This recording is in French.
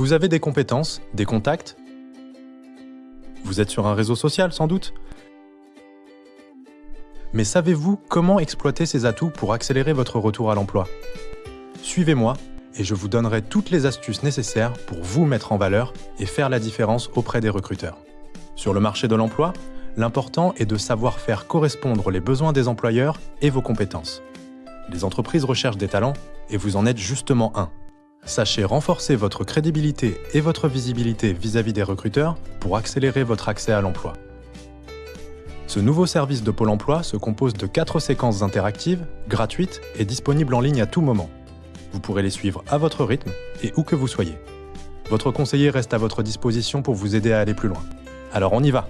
Vous avez des compétences, des contacts? Vous êtes sur un réseau social sans doute? Mais savez-vous comment exploiter ces atouts pour accélérer votre retour à l'emploi? Suivez-moi et je vous donnerai toutes les astuces nécessaires pour vous mettre en valeur et faire la différence auprès des recruteurs. Sur le marché de l'emploi, l'important est de savoir faire correspondre les besoins des employeurs et vos compétences. Les entreprises recherchent des talents et vous en êtes justement un. Sachez renforcer votre crédibilité et votre visibilité vis-à-vis des recruteurs pour accélérer votre accès à l'emploi. Ce nouveau service de Pôle emploi se compose de quatre séquences interactives, gratuites et disponibles en ligne à tout moment. Vous pourrez les suivre à votre rythme et où que vous soyez. Votre conseiller reste à votre disposition pour vous aider à aller plus loin. Alors on y va